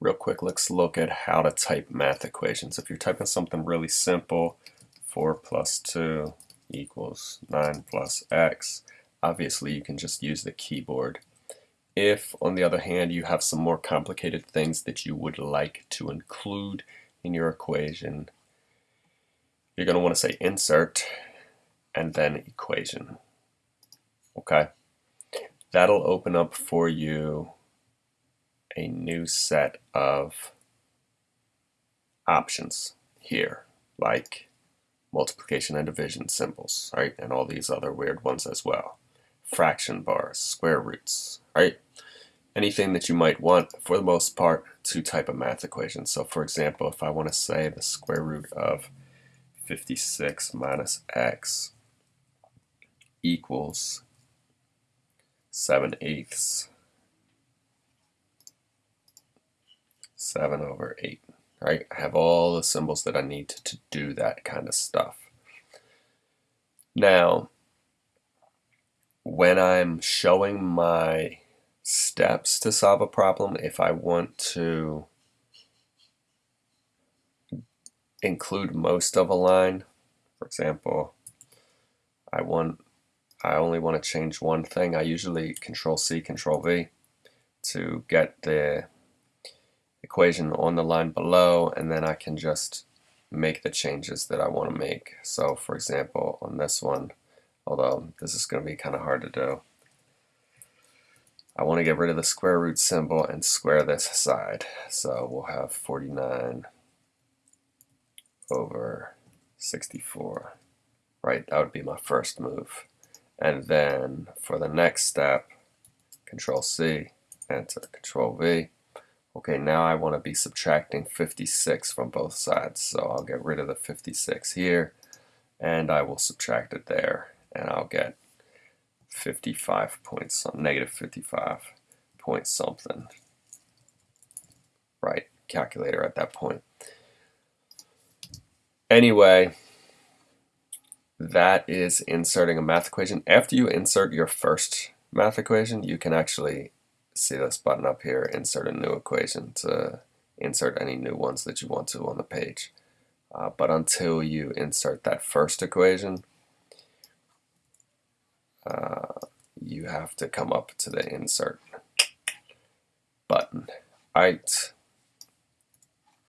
real quick, let's look at how to type math equations. If you're typing something really simple, 4 plus 2 equals 9 plus x, obviously you can just use the keyboard. If, on the other hand, you have some more complicated things that you would like to include in your equation, you're going to want to say insert and then equation. Okay? That'll open up for you a new set of options here, like multiplication and division symbols, right? And all these other weird ones as well. Fraction bars, square roots, right? Anything that you might want, for the most part, to type a math equation. So for example, if I want to say the square root of 56 minus x equals 7 eighths 7 over 8. Right? I have all the symbols that I need to, to do that kind of stuff. Now, when I'm showing my steps to solve a problem, if I want to include most of a line, for example, I want I only want to change one thing. I usually control C, control V to get the equation on the line below and then I can just make the changes that I want to make. So for example on this one, although this is going to be kind of hard to do, I want to get rid of the square root symbol and square this side. So we'll have 49 over 64. Right, that would be my first move. And then for the next step, Control C, enter Control V, Okay, now I want to be subtracting 56 from both sides. So I'll get rid of the 56 here, and I will subtract it there, and I'll get 55 points, negative 55 point something. Right, calculator at that point. Anyway, that is inserting a math equation. After you insert your first math equation, you can actually see this button up here, insert a new equation to insert any new ones that you want to on the page. Uh, but until you insert that first equation, uh, you have to come up to the insert button. Alright,